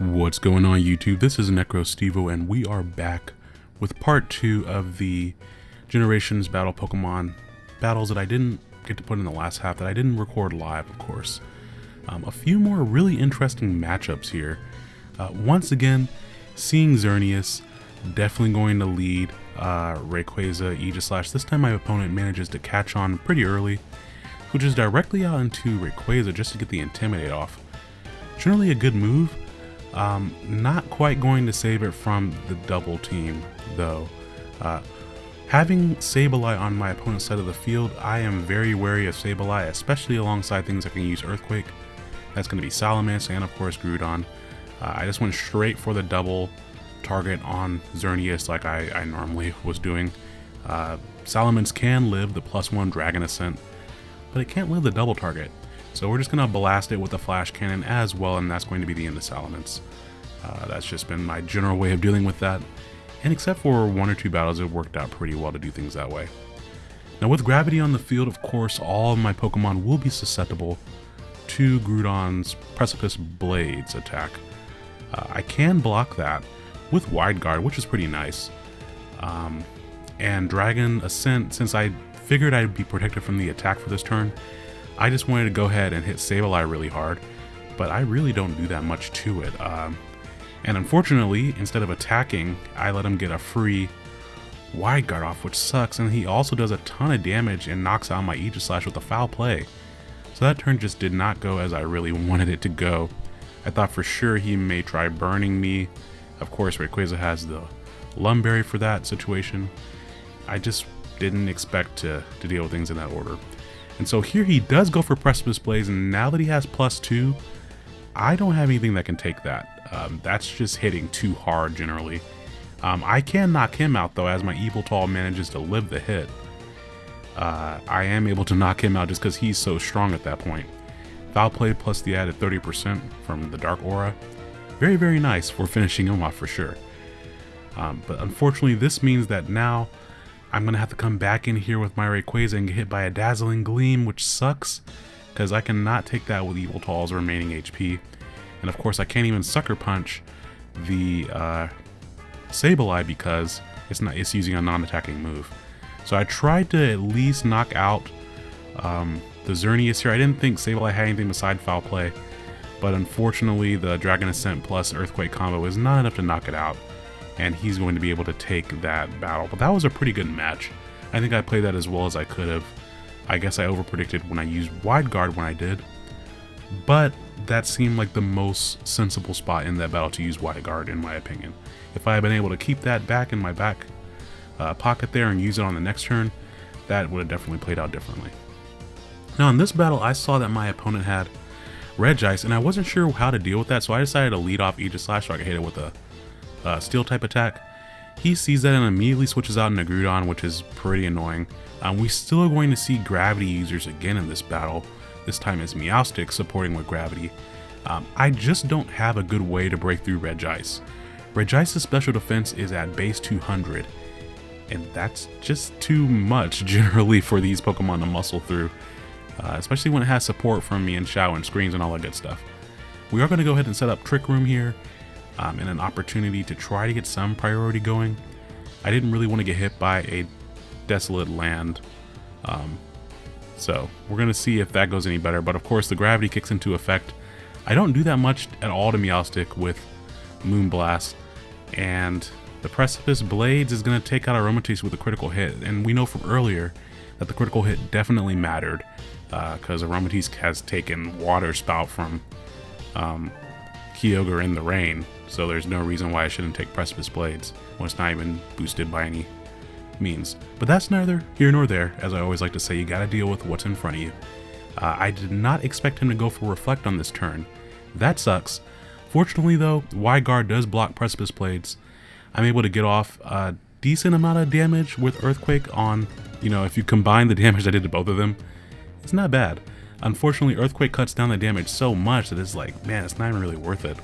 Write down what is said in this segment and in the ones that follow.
What's going on YouTube? This is NecroStevo and we are back with part 2 of the Generations Battle Pokemon battles that I didn't get to put in the last half that I didn't record live of course. Um, a few more really interesting matchups here. Uh, once again, seeing Xerneas definitely going to lead uh, Rayquaza Aegislash. This time my opponent manages to catch on pretty early, which is directly out into Rayquaza just to get the Intimidate off. Generally a good move, um, not quite going to save it from the double team though. Uh, having Sableye on my opponent's side of the field, I am very wary of Sableye, especially alongside things that can use Earthquake. That's going to be Salamence and of course Groudon. Uh, I just went straight for the double target on Xerneas like I, I normally was doing. Uh, Salamence can live the plus one Dragon Ascent, but it can't live the double target. So we're just going to blast it with a Flash Cannon as well, and that's going to be the end of Salamence. Uh, that's just been my general way of dealing with that. And except for one or two battles, it worked out pretty well to do things that way. Now with Gravity on the field, of course, all of my Pokemon will be susceptible to Groudon's Precipice Blades attack. Uh, I can block that with Wide Guard, which is pretty nice. Um, and Dragon Ascent, since I figured I'd be protected from the attack for this turn, I just wanted to go ahead and hit Sableye really hard, but I really don't do that much to it. Um, and unfortunately, instead of attacking, I let him get a free Wide Guard off, which sucks, and he also does a ton of damage and knocks out my Aegislash with a foul play. So that turn just did not go as I really wanted it to go. I thought for sure he may try burning me. Of course, Rayquaza has the Lum Berry for that situation. I just didn't expect to, to deal with things in that order. And so here he does go for Precipice Blades, and now that he has plus two, I don't have anything that can take that. Um, that's just hitting too hard generally. Um, I can knock him out though as my Yveltal manages to live the hit. Uh, I am able to knock him out just because he's so strong at that point. Foul Play plus the added 30% from the Dark Aura. Very, very nice for finishing him off for sure. Um, but unfortunately, this means that now I'm going to have to come back in here with my Rayquaza and get hit by a Dazzling Gleam, which sucks because I cannot take that with Yveltal's remaining HP. And of course, I can't even Sucker Punch the uh, Sableye because it's not it's using a non-attacking move. So I tried to at least knock out um, the Xerneas here. I didn't think Sableye had anything beside Foul Play, but unfortunately the Dragon Ascent plus Earthquake combo is not enough to knock it out, and he's going to be able to take that battle. But that was a pretty good match. I think I played that as well as I could have. I guess I overpredicted when I used Wide Guard when I did, but that seemed like the most sensible spot in that battle to use Wide Guard in my opinion. If I had been able to keep that back in my back uh, pocket there and use it on the next turn, that would have definitely played out differently. Now in this battle, I saw that my opponent had Regice, and I wasn't sure how to deal with that, so I decided to lead off Aegislash so I could hit it with a uh, Steel type attack. He sees that and immediately switches out into Groudon, which is pretty annoying. Um, we still are going to see Gravity users again in this battle. This time it's Meowstic supporting with Gravity. Um, I just don't have a good way to break through Regice. Regice's special defense is at base 200, and that's just too much generally for these Pokemon to muscle through, uh, especially when it has support from Mienshao and screens and all that good stuff. We are going to go ahead and set up Trick Room here um, and an opportunity to try to get some priority going. I didn't really want to get hit by a desolate land, um, so we're going to see if that goes any better, but of course the gravity kicks into effect. I don't do that much at all to Meowstic with Moonblast, and the Precipice Blades is going to take out Aromatisse with a critical hit, and we know from earlier that the critical hit definitely mattered, because uh, has taken Water Spout from um, Kyogre in the rain, so there's no reason why I shouldn't take Precipice Blades when it's not even boosted by any means. But that's neither here nor there, as I always like to say, you gotta deal with what's in front of you. Uh, I did not expect him to go for Reflect on this turn. That sucks. Fortunately though, Wide Guard does block Precipice Blades. I'm able to get off a decent amount of damage with Earthquake on, you know, if you combine the damage I did to both of them, it's not bad. Unfortunately, Earthquake cuts down the damage so much that it's like, man, it's not even really worth it.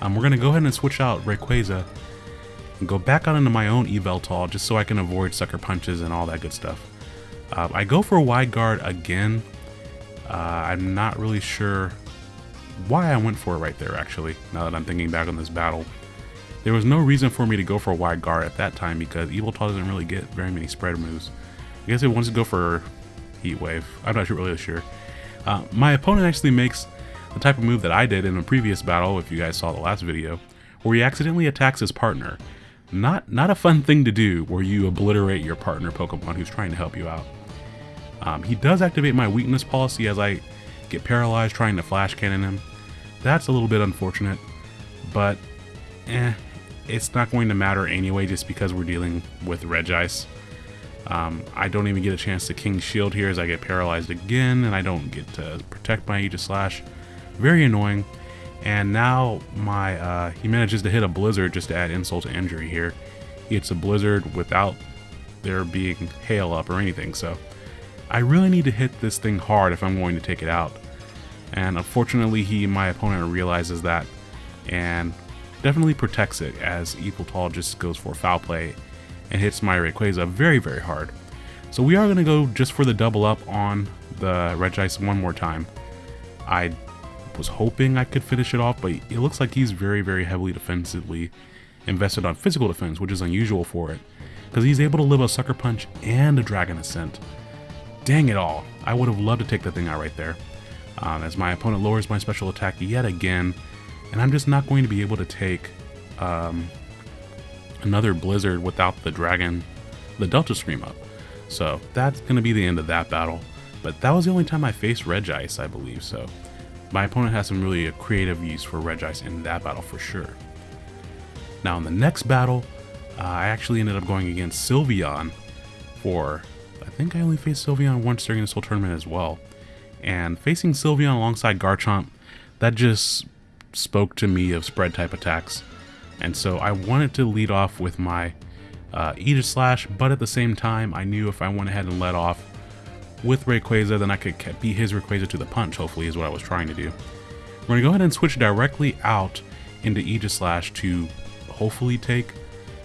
Um, we're going to go ahead and switch out Rayquaza and go back out into my own Yveltal just so I can avoid Sucker Punches and all that good stuff. Uh, I go for a Wide Guard again. Uh, I'm not really sure why I went for it right there, actually, now that I'm thinking back on this battle. There was no reason for me to go for a wide guard at that time because Yveltal doesn't really get very many spread moves. I guess it wants to go for Heat Wave. I'm not really sure. Uh, my opponent actually makes the type of move that I did in a previous battle, if you guys saw the last video, where he accidentally attacks his partner. Not, not a fun thing to do where you obliterate your partner Pokemon who's trying to help you out. Um, he does activate my weakness policy as I get paralyzed trying to flash cannon him. That's a little bit unfortunate, but eh, it's not going to matter anyway just because we're dealing with Regice. Um, I don't even get a chance to King Shield here as I get paralyzed again, and I don't get to protect my Aegislash. Very annoying. And now my uh, he manages to hit a Blizzard just to add insult to injury here. He hits a Blizzard without there being hail up or anything, so I really need to hit this thing hard if I'm going to take it out. And unfortunately, he, my opponent, realizes that and definitely protects it as Yveltal just goes for foul play and hits my Rayquaza very, very hard. So we are going to go just for the double up on the Regice one more time. I was hoping I could finish it off, but it looks like he's very, very heavily defensively invested on physical defense, which is unusual for it, because he's able to live a Sucker Punch and a Dragon Ascent. Dang it all, I would have loved to take that thing out right there. Um, as my opponent lowers my special attack yet again, and I'm just not going to be able to take um, another Blizzard without the Dragon, the Delta Stream up. So that's going to be the end of that battle. But that was the only time I faced Regice, I believe, so my opponent has some really creative use for Regice in that battle for sure. Now in the next battle, uh, I actually ended up going against Sylveon for, I think I only faced Sylveon once during this whole tournament as well. And facing Sylveon alongside Garchomp, that just spoke to me of spread type attacks. And so I wanted to lead off with my uh, Aegislash, but at the same time, I knew if I went ahead and let off with Rayquaza, then I could beat his Rayquaza to the punch, hopefully, is what I was trying to do. We're going to go ahead and switch directly out into Aegislash to hopefully take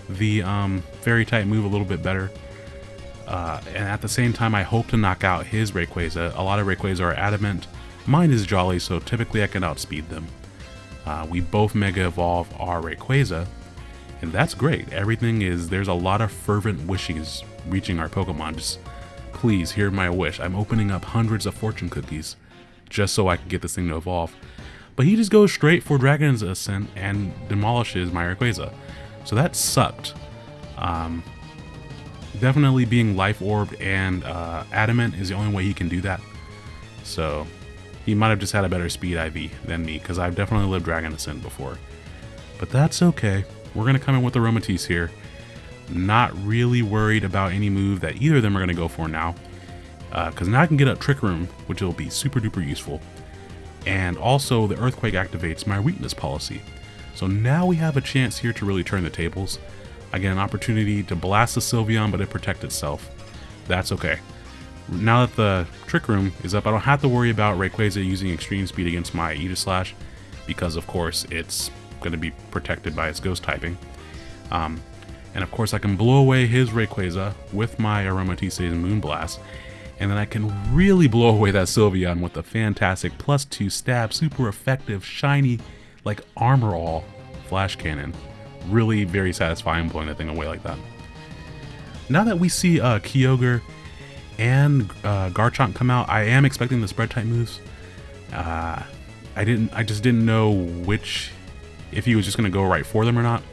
the um, Fairy type move a little bit better. Uh, and at the same time, I hope to knock out his Rayquaza. A lot of Rayquaza are adamant. Mine is Jolly, so typically I can outspeed them. Uh, we both Mega Evolve our Rayquaza, and that's great. Everything is, there's a lot of fervent wishes reaching our Pokemon. Just please hear my wish. I'm opening up hundreds of fortune cookies just so I can get this thing to evolve. But he just goes straight for Dragon's Ascent and demolishes my Rayquaza. So that sucked. Um, definitely being life orbed and uh, adamant is the only way he can do that. So he might have just had a better speed IV than me because I've definitely lived Dragon Ascent before. But that's okay. We're going to come in with Aromatisse here. Not really worried about any move that either of them are going to go for now. Because uh, now I can get up Trick Room, which will be super duper useful. And also the Earthquake activates my weakness policy. So now we have a chance here to really turn the tables. I get an opportunity to blast the Sylveon, but it protect itself. That's okay. Now that the Trick Room is up, I don't have to worry about Rayquaza using extreme speed against my Aegislash, because of course it's going to be protected by its ghost typing. Um, and of course I can blow away his Rayquaza with my Aromatisse's Moonblast, and then I can really blow away that Sylveon with a fantastic plus 2 stab, super effective, shiny, like armor all flash cannon. Really very satisfying blowing that thing away like that. Now that we see uh, Kyogre and uh, Garchomp come out, I am expecting the spread type moves. Uh, I didn't. I just didn't know which, if he was just gonna go right for them or not.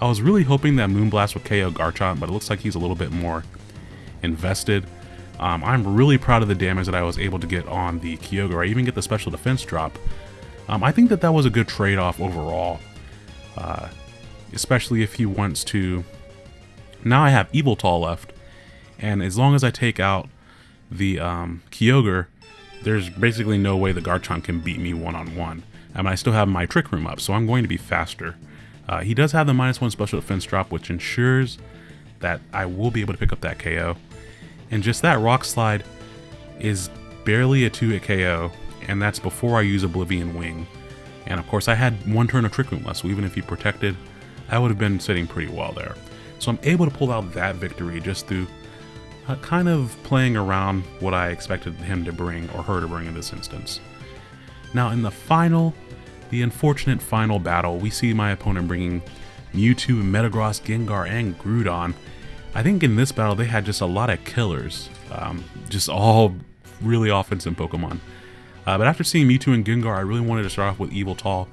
I was really hoping that Moonblast would KO Garchomp, but it looks like he's a little bit more invested. Um, I'm really proud of the damage that I was able to get on the Kyogre. I even get the special defense drop. Um, I think that that was a good trade-off overall, uh, especially if he wants to... Now I have Yveltal left, and as long as I take out the um, Kyogre, there's basically no way the Garchomp can beat me one-on-one. -on -one. I still have my Trick Room up, so I'm going to be faster. Uh, he does have the minus one special defense drop, which ensures that I will be able to pick up that KO. And just that Rock Slide is barely a 2-hit KO, and that's before I use Oblivion Wing. And of course I had one turn of Trick Room left, so even if he protected, I would have been sitting pretty well there. So I'm able to pull out that victory just through uh, kind of playing around what I expected him to bring, or her to bring in this instance. Now in the final, the unfortunate final battle, we see my opponent bringing Mewtwo, Metagross, Gengar, and Groudon. I think in this battle they had just a lot of killers, um, just all really offensive Pokemon. Uh, but after seeing Mewtwo and Gengar, I really wanted to start off with Yveltal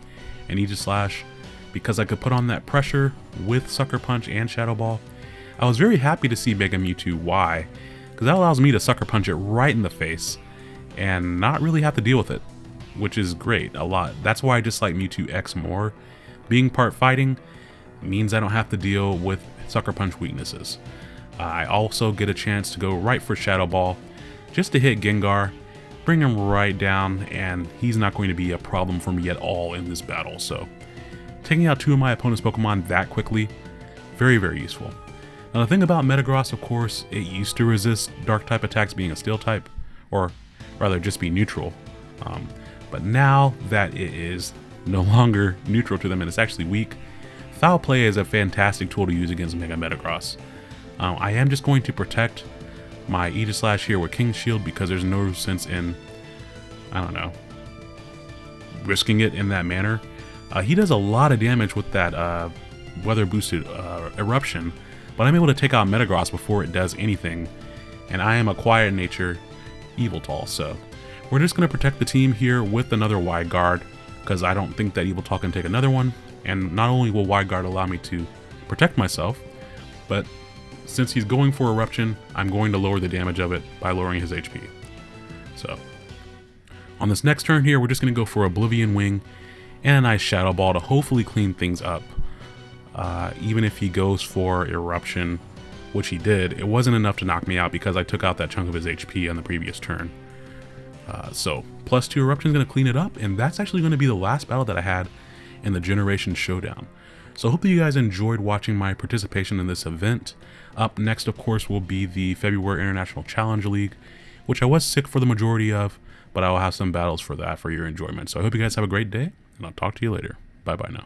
and Aegislash because I could put on that pressure with Sucker Punch and Shadow Ball. I was very happy to see Mega Mewtwo Y, because that allows me to Sucker Punch it right in the face and not really have to deal with it, which is great, a lot. That's why I dislike Mewtwo X more. Being part fighting means I don't have to deal with Sucker Punch weaknesses. Uh, I also get a chance to go right for Shadow Ball, just to hit Gengar, bring him right down, and he's not going to be a problem for me at all in this battle, so taking out two of my opponent's Pokemon that quickly, very, very useful. Now the thing about Metagross, of course, it used to resist Dark-type attacks being a Steel type, or rather just be neutral. Um, but now that it is no longer neutral to them and it's actually weak, Foul Play is a fantastic tool to use against Mega Metagross. Um, I am just going to protect my Aegislash here with King's Shield because there's no sense in, I don't know, risking it in that manner. Uh, he does a lot of damage with that uh, weather boosted uh, eruption, but I'm able to take out Metagross before it does anything, and I am a quiet nature Yveltal, so we're just going to protect the team here with another Wide Guard, because I don't think that Yveltal can take another one, and not only will Wide Guard allow me to protect myself, but since he's going for Eruption, I'm going to lower the damage of it by lowering his HP. So, on this next turn here, we're just going to go for Oblivion Wing and a nice Shadow Ball to hopefully clean things up. Uh, even if he goes for Eruption, which he did, it wasn't enough to knock me out because I took out that chunk of his HP on the previous turn. Uh, so, plus two Eruption is going to clean it up, and that's actually going to be the last battle that I had in the Generation Showdown. So hopefully you guys enjoyed watching my participation in this event. Up next, of course, will be the February International Challenge League, which I was sick for the majority of, but I will have some battles for that for your enjoyment. So I hope you guys have a great day, and I'll talk to you later. Bye-bye now.